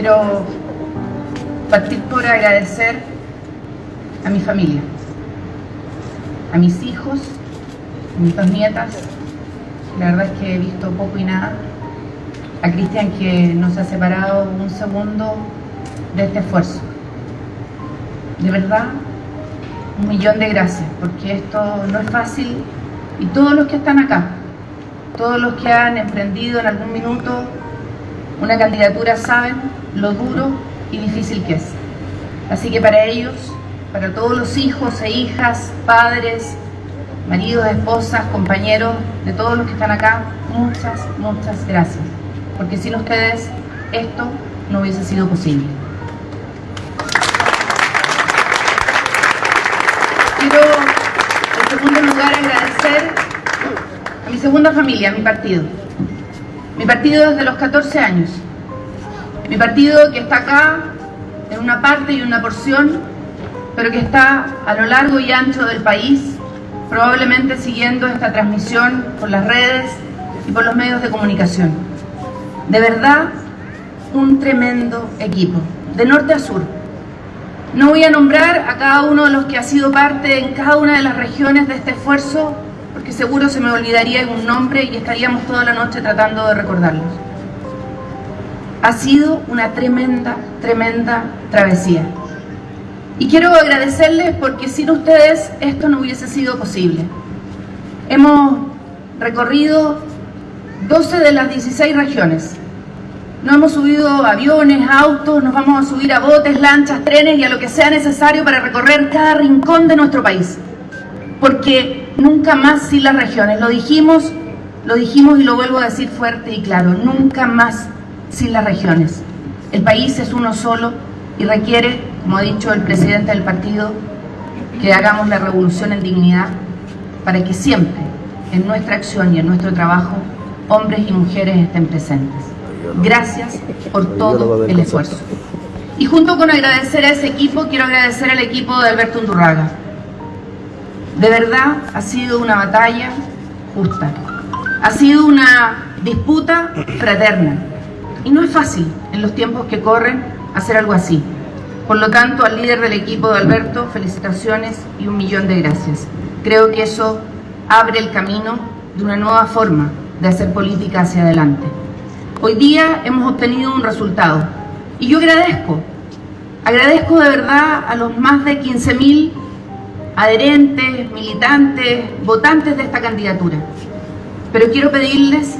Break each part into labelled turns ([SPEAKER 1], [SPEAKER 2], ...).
[SPEAKER 1] quiero partir por agradecer a mi familia, a mis hijos, a mis dos nietas, la verdad es que he visto poco y nada, a Cristian que nos ha separado un segundo de este esfuerzo. De verdad, un millón de gracias, porque esto no es fácil. Y todos los que están acá, todos los que han emprendido en algún minuto una candidatura saben lo duro y difícil que es. Así que para ellos, para todos los hijos e hijas, padres, maridos, esposas, compañeros, de todos los que están acá, muchas, muchas gracias. Porque sin ustedes esto no hubiese sido posible. Quiero, en segundo lugar, agradecer a mi segunda familia, a mi partido. Mi partido desde los 14 años. Mi partido que está acá en una parte y una porción, pero que está a lo largo y ancho del país, probablemente siguiendo esta transmisión por las redes y por los medios de comunicación. De verdad, un tremendo equipo, de norte a sur. No voy a nombrar a cada uno de los que ha sido parte en cada una de las regiones de este esfuerzo, porque seguro se me olvidaría un nombre y estaríamos toda la noche tratando de recordarlos. Ha sido una tremenda, tremenda travesía. Y quiero agradecerles porque sin ustedes esto no hubiese sido posible. Hemos recorrido 12 de las 16 regiones. No hemos subido aviones, autos, nos vamos a subir a botes, lanchas, trenes y a lo que sea necesario para recorrer cada rincón de nuestro país. Porque nunca más sin las regiones. Lo dijimos, lo dijimos y lo vuelvo a decir fuerte y claro. Nunca más sin las regiones. El país es uno solo y requiere, como ha dicho el presidente del partido, que hagamos la revolución en dignidad para que siempre en nuestra acción y en nuestro trabajo hombres y mujeres estén presentes. Gracias por todo el esfuerzo. Y junto con agradecer a ese equipo, quiero agradecer al equipo de Alberto Undurraga. De verdad ha sido una batalla justa. Ha sido una disputa fraterna. Y no es fácil en los tiempos que corren hacer algo así. Por lo tanto, al líder del equipo de Alberto, felicitaciones y un millón de gracias. Creo que eso abre el camino de una nueva forma de hacer política hacia adelante. Hoy día hemos obtenido un resultado y yo agradezco, agradezco de verdad a los más de 15.000 adherentes, militantes, votantes de esta candidatura. Pero quiero pedirles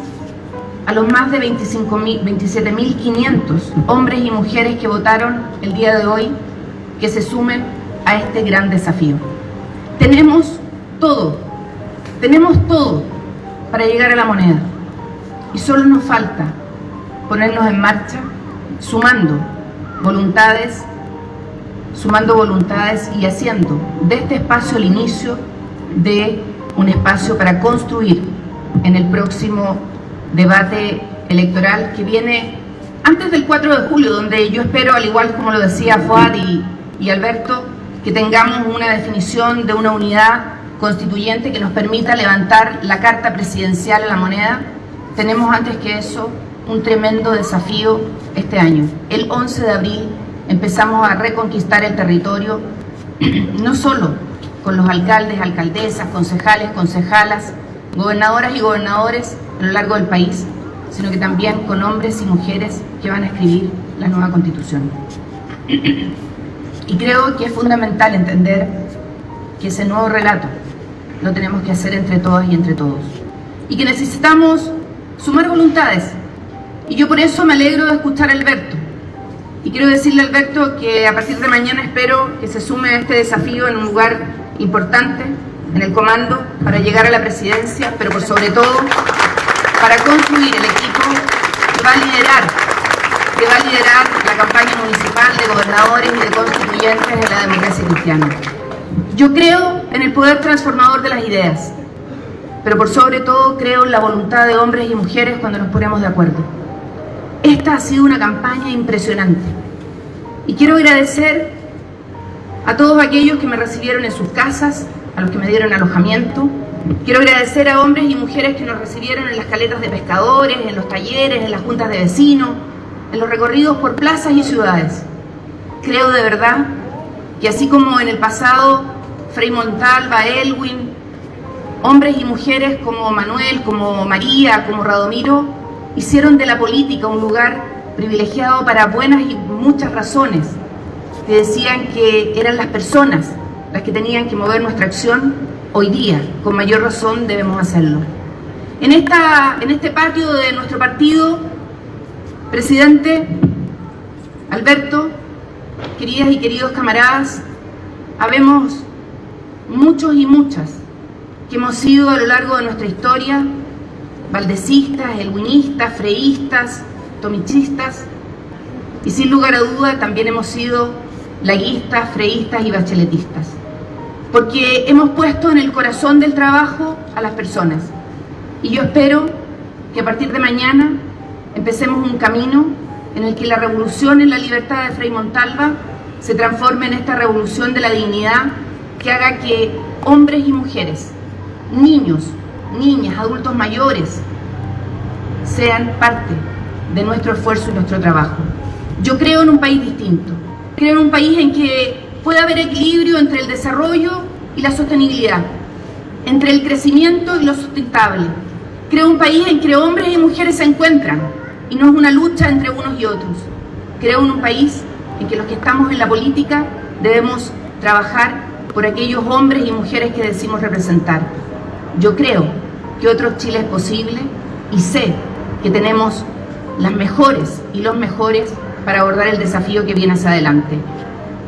[SPEAKER 1] a los más de 27.500 hombres y mujeres que votaron el día de hoy que se sumen a este gran desafío. Tenemos todo, tenemos todo para llegar a la moneda y solo nos falta ponernos en marcha sumando voluntades, sumando voluntades y haciendo de este espacio el inicio de un espacio para construir en el próximo debate electoral que viene antes del 4 de julio, donde yo espero, al igual como lo decía Fuad y, y Alberto, que tengamos una definición de una unidad constituyente que nos permita levantar la carta presidencial a la moneda. Tenemos antes que eso un tremendo desafío este año. El 11 de abril empezamos a reconquistar el territorio, no solo con los alcaldes, alcaldesas, concejales, concejalas, gobernadoras y gobernadores a lo largo del país, sino que también con hombres y mujeres que van a escribir la nueva constitución. Y creo que es fundamental entender que ese nuevo relato lo tenemos que hacer entre todas y entre todos. Y que necesitamos sumar voluntades. Y yo por eso me alegro de escuchar a Alberto. Y quiero decirle Alberto que a partir de mañana espero que se sume a este desafío en un lugar importante, en el comando, para llegar a la presidencia, pero por sobre todo para construir el equipo que va a liderar, que va a liderar la campaña municipal de gobernadores y de constituyentes de la democracia cristiana. Yo creo en el poder transformador de las ideas, pero por sobre todo creo en la voluntad de hombres y mujeres cuando nos ponemos de acuerdo. Esta ha sido una campaña impresionante y quiero agradecer a todos aquellos que me recibieron en sus casas, a los que me dieron alojamiento, Quiero agradecer a hombres y mujeres que nos recibieron en las caletas de pescadores, en los talleres, en las juntas de vecinos, en los recorridos por plazas y ciudades. Creo de verdad que así como en el pasado Frei Montalva, Elwin, hombres y mujeres como Manuel, como María, como Radomiro, hicieron de la política un lugar privilegiado para buenas y muchas razones, que decían que eran las personas las que tenían que mover nuestra acción, hoy día, con mayor razón, debemos hacerlo. En, esta, en este patio de nuestro partido, presidente Alberto, queridas y queridos camaradas, habemos muchos y muchas que hemos sido a lo largo de nuestra historia valdecistas, elwinistas, freístas, tomichistas y sin lugar a duda también hemos sido laguistas, freístas y bacheletistas. Porque hemos puesto en el corazón del trabajo a las personas. Y yo espero que a partir de mañana empecemos un camino en el que la revolución en la libertad de Frei Montalva se transforme en esta revolución de la dignidad que haga que hombres y mujeres, niños, niñas, adultos mayores, sean parte de nuestro esfuerzo y nuestro trabajo. Yo creo en un país distinto, creo en un país en que pueda haber equilibrio entre el desarrollo y la sostenibilidad, entre el crecimiento y lo sustentable. Creo en un país en que hombres y mujeres se encuentran y no es una lucha entre unos y otros. Creo en un país en que los que estamos en la política debemos trabajar por aquellos hombres y mujeres que decimos representar. Yo creo que otro Chile es posible y sé que tenemos las mejores y los mejores para abordar el desafío que viene hacia adelante.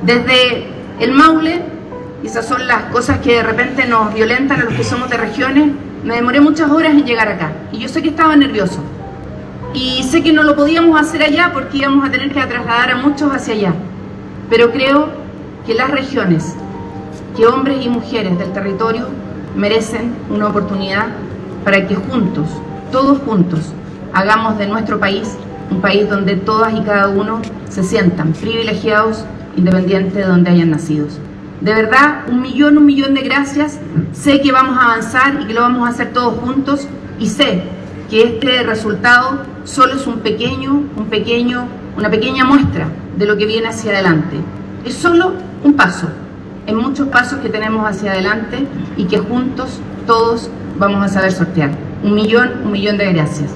[SPEAKER 1] Desde el Maule, y esas son las cosas que de repente nos violentan a los que somos de regiones, me demoré muchas horas en llegar acá. Y yo sé que estaba nervioso. Y sé que no lo podíamos hacer allá porque íbamos a tener que trasladar a muchos hacia allá. Pero creo que las regiones, que hombres y mujeres del territorio merecen una oportunidad para que juntos, todos juntos, hagamos de nuestro país un país donde todas y cada uno se sientan privilegiados independiente de donde hayan nacido. De verdad, un millón, un millón de gracias. Sé que vamos a avanzar y que lo vamos a hacer todos juntos y sé que este resultado solo es un pequeño, un pequeño, una pequeña muestra de lo que viene hacia adelante. Es solo un paso, en muchos pasos que tenemos hacia adelante y que juntos todos vamos a saber sortear. Un millón, un millón de gracias.